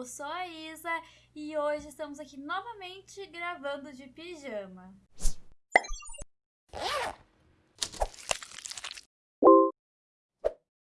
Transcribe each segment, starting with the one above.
Eu sou a Isa e hoje estamos aqui novamente gravando de pijama.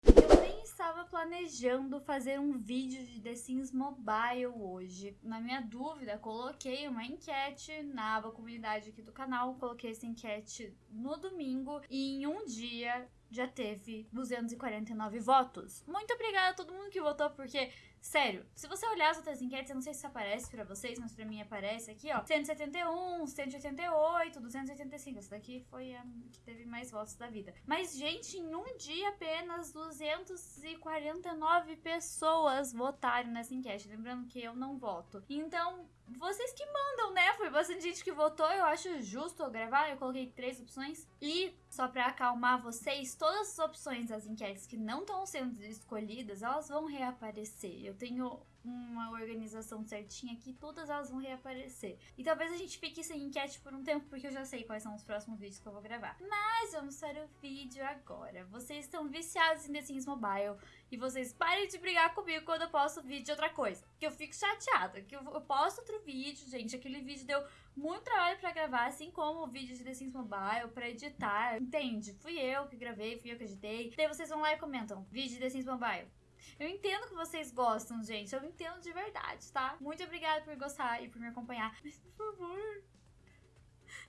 Eu nem estava planejando fazer um vídeo de The Sims Mobile hoje. Na minha dúvida, coloquei uma enquete na aba comunidade aqui do canal. Coloquei essa enquete no domingo e em um dia já teve 249 votos. Muito obrigada a todo mundo que votou, porque, sério, se você olhar as outras enquetes, eu não sei se aparece pra vocês, mas pra mim aparece aqui, ó. 171, 188, 285. Essa daqui foi a que teve mais votos da vida. Mas, gente, em um dia apenas 249 pessoas votaram nessa enquete. Lembrando que eu não voto. Então, vocês que mandam, né? Foi bastante gente que votou, eu acho justo eu gravar. Eu coloquei três opções. E, só pra acalmar vocês, todas as opções das enquetes que não estão sendo escolhidas, elas vão reaparecer. Eu tenho uma organização certinha aqui, todas elas vão reaparecer. E talvez a gente fique sem enquete por um tempo, porque eu já sei quais são os próximos vídeos que eu vou gravar. Mas vamos para o vídeo agora. Vocês estão viciados em The Sims Mobile e vocês parem de brigar comigo quando eu posto vídeo de outra coisa. Que eu fico chateada, que eu, eu posto outro vídeo, gente, aquele vídeo deu muito trabalho pra gravar, assim como o vídeo de The Sims Mobile, pra editar, entende? Fui eu que gravei, fui eu que editei. Daí vocês vão lá e comentam, vídeo de The Sims Mobile. Eu entendo que vocês gostam, gente. Eu entendo de verdade, tá? Muito obrigada por gostar e por me acompanhar. Mas, por favor,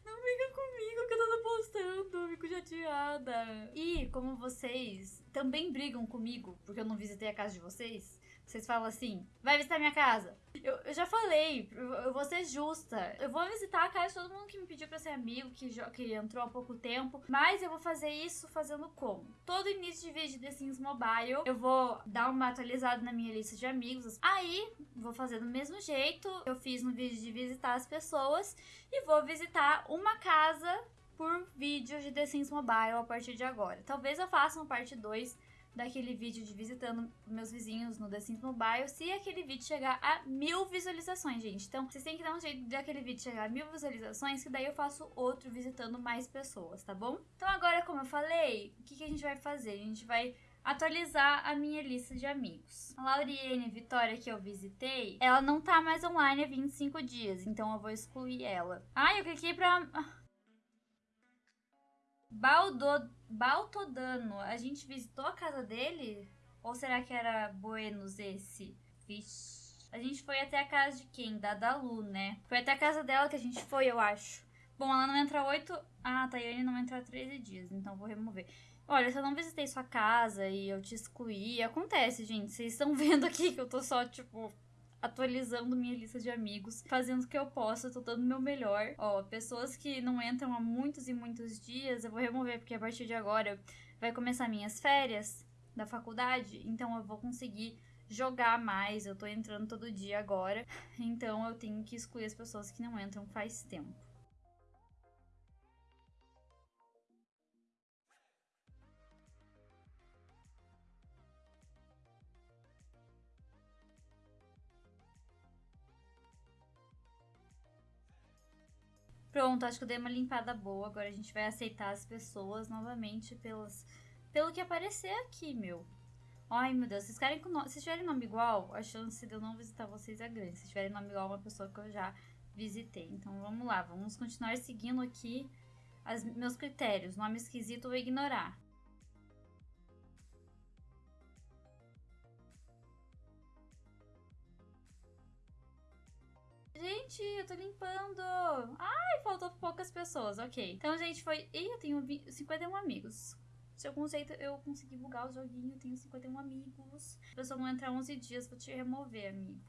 não briga comigo que eu tô postando. Eu fico chateada. E, como vocês também brigam comigo, porque eu não visitei a casa de vocês, vocês falam assim, vai visitar minha casa. Eu, eu já falei, eu, vou ser justa. Eu vou visitar a casa de todo mundo que me pediu pra ser amigo, que, que entrou há pouco tempo. Mas eu vou fazer isso fazendo como? Todo início de vídeo de The Sims Mobile, eu vou dar uma atualizada na minha lista de amigos. Aí, vou fazer do mesmo jeito. Eu fiz no vídeo de visitar as pessoas. E vou visitar uma casa por vídeo de The Sims Mobile a partir de agora. Talvez eu faça uma parte 2 daquele vídeo de visitando meus vizinhos no The Sims Mobile se aquele vídeo chegar a mil visualizações, gente. Então, vocês têm que dar um jeito de aquele vídeo chegar a mil visualizações, que daí eu faço outro visitando mais pessoas, tá bom? Então agora, como eu falei, o que, que a gente vai fazer? A gente vai atualizar a minha lista de amigos. A Lauriane Vitória que eu visitei, ela não tá mais online há 25 dias, então eu vou excluir ela. Ah, eu cliquei pra... Baldo, Baltodano, a gente visitou a casa dele? Ou será que era Buenos esse? Vixe. A gente foi até a casa de quem? Da Dalu, né? Foi até a casa dela que a gente foi, eu acho. Bom, ela não entra 8... Ah, a Tayane não entra 13 dias, então vou remover. Olha, se eu não visitei sua casa e eu te excluí, acontece, gente. Vocês estão vendo aqui que eu tô só, tipo, atualizando minha lista de amigos, fazendo o que eu posso, tô dando o meu melhor. Ó, pessoas que não entram há muitos e muitos dias, eu vou remover, porque a partir de agora vai começar minhas férias da faculdade, então eu vou conseguir jogar mais. Eu tô entrando todo dia agora, então eu tenho que excluir as pessoas que não entram faz tempo. Pronto, acho que eu dei uma limpada boa. Agora a gente vai aceitar as pessoas novamente pelas, pelo que aparecer aqui, meu. Ai, meu Deus, vocês querem que no... se tiverem nome igual, a chance de eu não visitar vocês é grande. Se tiverem nome igual, uma pessoa que eu já visitei. Então vamos lá, vamos continuar seguindo aqui as, meus critérios. Nome esquisito ou ignorar. Gente, eu tô limpando. Ai, faltou poucas pessoas. Ok. Então, gente, foi... Ih, eu tenho 51 amigos. Se algum jeito eu consegui bugar o joguinho, eu tenho 51 amigos. A pessoa não entrar 11 dias, vou te remover, amigo.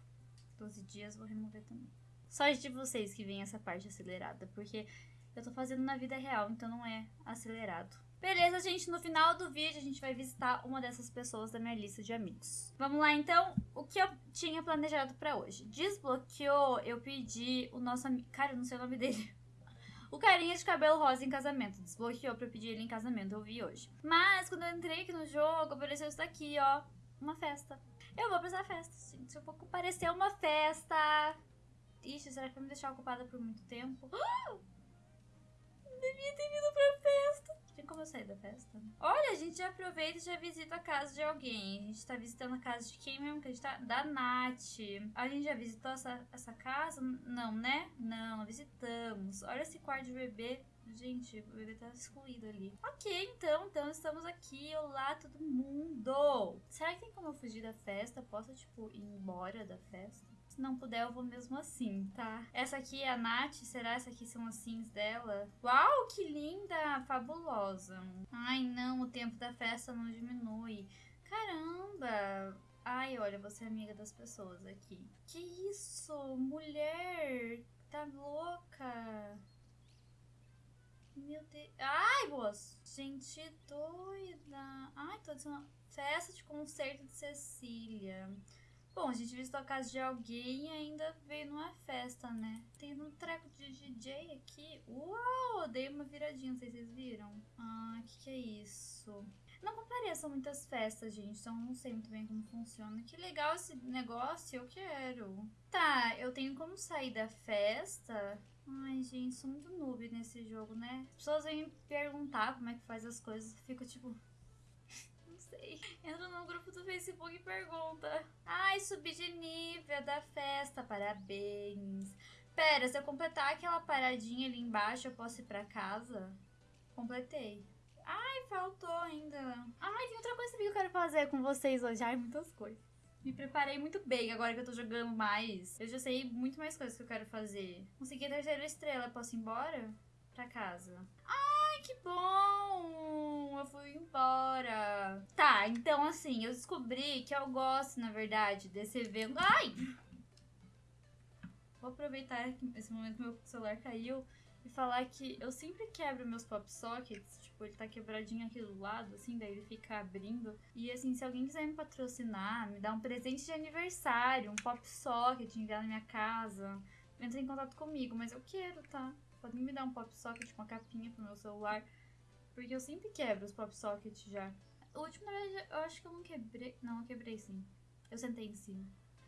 12 dias, vou remover também. Só de vocês que vem essa parte acelerada, porque eu tô fazendo na vida real, então não é acelerado. Beleza, gente, no final do vídeo a gente vai visitar uma dessas pessoas da minha lista de amigos. Vamos lá, então, o que eu tinha planejado pra hoje. Desbloqueou, eu pedi o nosso amigo... Cara, eu não sei o nome dele. O carinha de cabelo rosa em casamento. Desbloqueou pra eu pedir ele em casamento, eu vi hoje. Mas, quando eu entrei aqui no jogo, apareceu isso daqui, ó. Uma festa. Eu vou pra essa festa, gente. Eu vou comparecer a uma festa. Ixi, será que vai me deixar ocupada por muito tempo? Devia ter vindo pra festa. Que como eu saí da festa? Olha, a gente já aproveita e já visita a casa de alguém. A gente tá visitando a casa de quem mesmo que a gente tá? Da Nath. A gente já visitou essa, essa casa? Não, né? Não, não visitamos. Olha esse quarto de bebê. Gente, o bebê tá excluído ali. Ok, então, então estamos aqui. Olá, todo mundo! Será que tem como eu fugir da festa? Posso, tipo, ir embora da festa? Se não puder, eu vou mesmo assim, tá? Essa aqui é a Nath. Será essa aqui são as sims dela? Uau, que linda! Fabulosa. Ai, não, o tempo da festa não diminui. Caramba! Ai, olha, você é amiga das pessoas aqui. Que isso? Mulher! Tá louca? Meu Deus. Ai, boas! Gente doida! Ai, tô dizendo. Festa de concerto de Cecília. Bom, a gente visitou a casa de alguém e ainda veio numa festa, né? Tem um treco de DJ aqui. Uau! Dei uma viradinha, não sei se vocês viram. Ah, o que, que é isso? Não compareçam muitas festas, gente, então não sei muito bem como funciona. Que legal esse negócio, eu quero. Tá, eu tenho como sair da festa. Ai, gente, sou muito noob nesse jogo, né? As pessoas vêm me perguntar como é que faz as coisas. Fico tipo, sei. Entra no grupo do Facebook e pergunta. Ai, subi de nível da festa, parabéns. Pera, se eu completar aquela paradinha ali embaixo, eu posso ir pra casa? Completei. Ai, faltou ainda. Ai, tem outra coisa que eu quero fazer com vocês hoje. Ai, muitas coisas. Me preparei muito bem agora que eu tô jogando mais. Eu já sei muito mais coisas que eu quero fazer. Consegui a terceira estrela. Posso ir embora? Pra casa. Ai, que bom! Eu fui embora. Tá, então assim, eu descobri que eu gosto, na verdade, desse evento. Ai! Vou aproveitar esse momento que meu celular caiu e falar que eu sempre quebro meus pop sockets, tipo, ele tá quebradinho aqui do lado, assim, daí ele fica abrindo. E assim, se alguém quiser me patrocinar, me dar um presente de aniversário, um pop socket, enviar na minha casa, entra em contato comigo, mas eu quero, tá? Podem me dar um pop socket uma capinha pro meu celular, porque eu sempre quebro os pop sockets já. O último, na verdade, eu acho que eu não quebrei. Não, eu quebrei sim. Eu sentei em cima.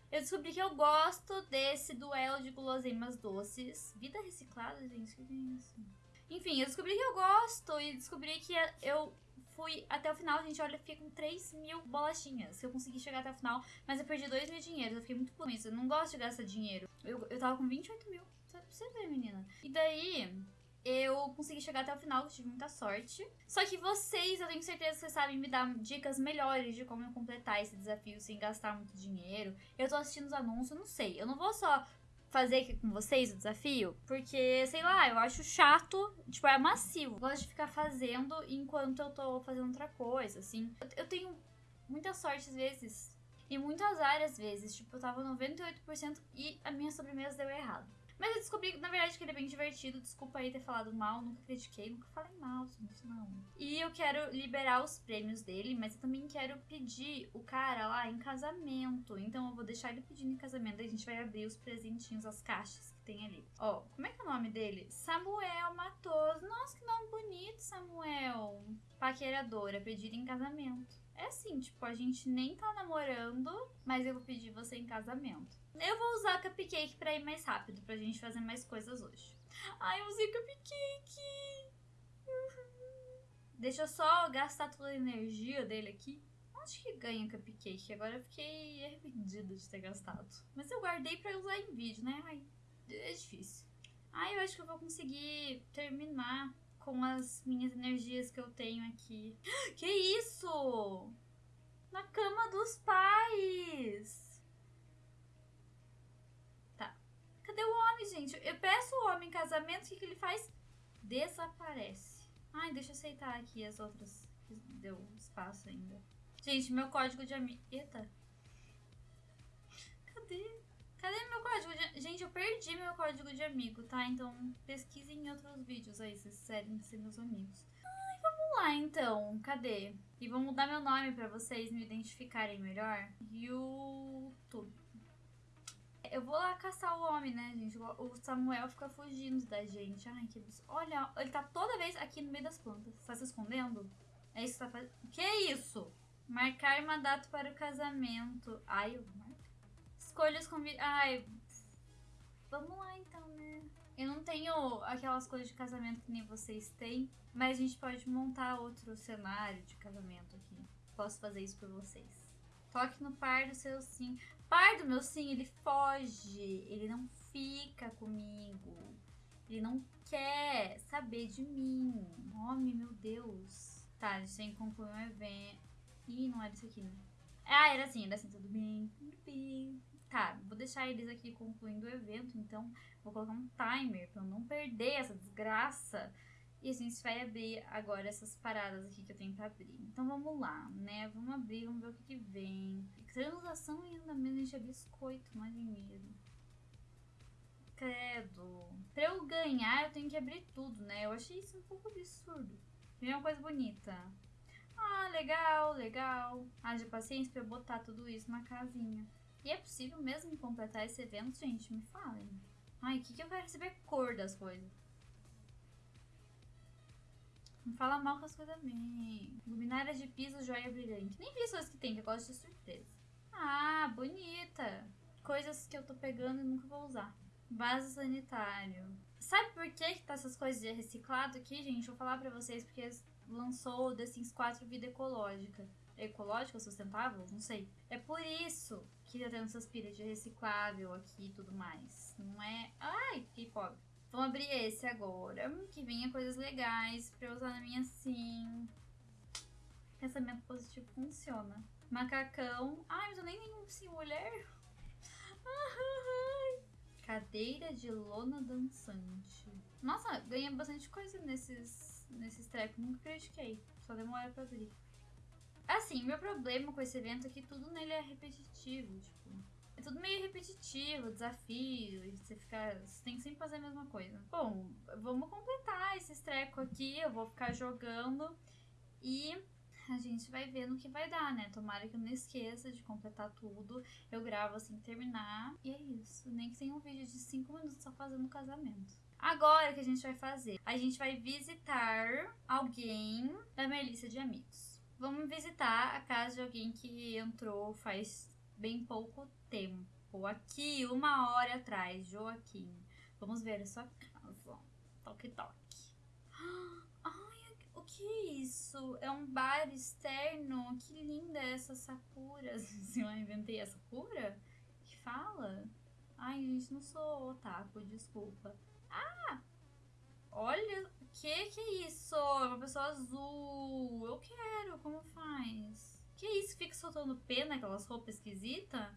Eu descobri que eu gosto desse duelo de guloseimas doces. Vida reciclada, gente, que é isso? Enfim, eu descobri que eu gosto e descobri que eu fui até o final, gente, olha, fiquei com 3 mil bolachinhas. Eu consegui chegar até o final, mas eu perdi 2 mil dinheiros. Eu fiquei muito com isso. Eu não gosto de gastar dinheiro. Eu, eu tava com 28 mil. Pra você ver, menina. E daí, eu consegui chegar até o final, tive muita sorte. Só que vocês, eu tenho certeza que vocês sabem me dar dicas melhores de como completar esse desafio sem gastar muito dinheiro. Eu tô assistindo os anúncios, não sei. Eu não vou só fazer aqui com vocês o desafio, porque, sei lá, eu acho chato, tipo, é massivo. Eu gosto de ficar fazendo enquanto eu tô fazendo outra coisa, assim. Eu tenho muita sorte às vezes, e muito azar às vezes. Tipo, eu tava 98% e a minha sobremesa deu errado. Mas eu descobri, na verdade, que ele é bem divertido. Desculpa aí ter falado mal, nunca critiquei, nunca falei mal, gente, não. E eu quero liberar os prêmios dele, mas eu também quero pedir o cara lá em casamento. Então eu vou deixar ele pedindo em casamento, a gente vai abrir os presentinhos, as caixas que tem ali. Ó, como é que é o nome dele? Samuel Matoso. Nossa, que nome bonito, Samuel. Paqueradora, pedir em casamento. É assim, tipo, a gente nem tá namorando, mas eu vou pedir você em casamento. Eu vou usar cupcake pra ir mais rápido, pra gente fazer mais coisas hoje. Ai, eu usei cupcake! Deixa eu só gastar toda a energia dele aqui. Acho que ganha cupcake. Agora eu fiquei arrependida de ter gastado. Mas eu guardei pra usar em vídeo, né? Ai, é difícil. Ai, eu acho que eu vou conseguir terminar com as minhas energias que eu tenho aqui. Que isso? Na cama dos pais! Cadê o homem, gente? Eu peço o homem em casamento, o que, que ele faz? Desaparece. Ai, deixa eu aceitar aqui as outras. Deu espaço ainda. Gente, meu código de amigo. Eita. Cadê? Cadê meu código de... Gente, eu perdi meu código de amigo, tá? Então pesquisem em outros vídeos aí, vocês quiserem ser meus amigos. Ai, vamos lá então. Cadê? E vou mudar meu nome pra vocês me identificarem melhor. YouTube. Eu vou lá caçar o homem, né, gente? O Samuel fica fugindo da gente. Ai, que absurdo. Olha, ele tá toda vez aqui no meio das plantas. Tá se escondendo? É isso que tá fazendo? Que isso? Marcar uma data para o casamento. Ai, eu vou marcar. Escolha os convidados. Ai, vamos lá então, né? Eu não tenho aquelas coisas de casamento que nem vocês têm, mas a gente pode montar outro cenário de casamento aqui. Posso fazer isso por vocês. Toque no par do seu sim. Par do meu sim, ele foge. Ele não fica comigo. Ele não quer saber de mim. Homem, meu Deus. Tá, a gente tem que concluir um evento. Ih, não era isso aqui, né? Ah, era assim, era assim, tudo bem, tudo bem. Tá, vou deixar eles aqui concluindo o evento, então vou colocar um timer pra eu não perder essa desgraça. E a gente vai abrir agora essas paradas aqui que eu tenho pra abrir. Então vamos lá, né? Vamos abrir, vamos ver o que, que vem. Transação e andamento de biscoito, mas em medo. Credo. Pra eu ganhar, eu tenho que abrir tudo, né? Eu achei isso um pouco absurdo. Vem uma coisa bonita. Ah, legal, legal. Haja paciência pra eu botar tudo isso na casinha. E é possível mesmo completar esse evento, gente? Me falem. Ai, o que, que eu quero receber cor das coisas? Não fala mal com as coisas bem. Luminária de piso, joia brilhante. Nem vi as que tem, que eu gosto de surpresa. Ah, bonita. Coisas que eu tô pegando e nunca vou usar. Vaso sanitário. Sabe por que, que tá essas coisas de reciclado aqui, gente? Vou falar pra vocês, porque lançou o The Sims 4 Vida Ecológica. Ecológica, sustentável? Não sei. É por isso que tá tendo essas pilhas de reciclável aqui e tudo mais. Não é. Ai, que pobre. Vamos abrir esse agora. Que venha coisas legais pra eu usar na minha sim. Pensamento positivo funciona. Macacão. Ai, mas eu nem tenho sim mulher. Cadeira de lona dançante. Nossa, ganha bastante coisa nesses, nesses trecos. Nunca critiquei. Só demora pra abrir. Assim, meu problema com esse evento é que tudo nele é repetitivo. Tipo, é tudo meio repetitivo, desafio. Você fica. Você tem que sempre fazer a mesma coisa. Bom, vamos completar esses trecos aqui. Eu vou ficar jogando. E a gente vai ver no que vai dar, né? Tomara que eu não esqueça de completar tudo. Eu gravo assim terminar. E é isso. Nem que tenha um vídeo de 5 minutos só fazendo casamento. Agora o que a gente vai fazer? A gente vai visitar alguém da minha lista de amigos. Vamos visitar a casa de alguém que entrou faz bem pouco tempo. Aqui, uma hora atrás, Joaquim. Vamos ver a sua casa. Toque, toque. Ai, o que é isso? É um bar externo? Que linda essa Sakura. Se eu inventei a Sakura? Que fala? Ai, gente, não sou otaku, desculpa. Ah! Olha, que que é isso? É uma pessoa azul. Eu quero, como faz? Que isso? Fica soltando pena aquelas roupas esquisitas?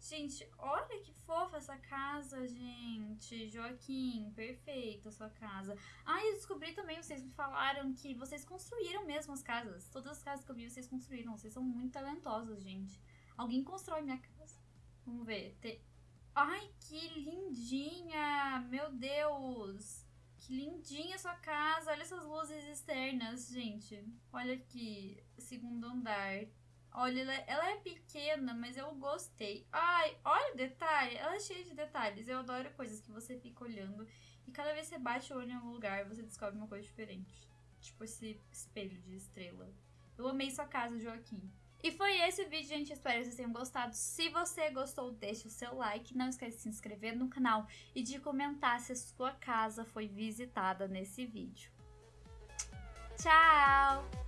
Gente, olha que fofa essa casa, gente. Joaquim, perfeita sua casa. Ah, eu descobri também, vocês me falaram que vocês construíram mesmo as casas. Todas as casas que eu vi, vocês construíram. Vocês são muito talentosos, gente. Alguém constrói minha casa. Vamos ver. Te... Ai, que lindinha! Meu Deus! Que lindinha sua casa! Olha essas luzes externas, gente. Olha aqui, segundo andar. Olha, ela, ela, é pequena, mas eu gostei. Ai, olha o detalhe. Ela é cheia de detalhes. Eu adoro coisas que você fica olhando. E cada vez que você bate o olho em algum lugar, você descobre uma coisa diferente. Tipo esse espelho de estrela. Eu amei sua casa, Joaquim. E foi esse o vídeo, gente. Espero que vocês tenham gostado. Se você gostou, deixe o seu like. Não esquece de se inscrever no canal e de comentar se a sua casa foi visitada nesse vídeo. Tchau!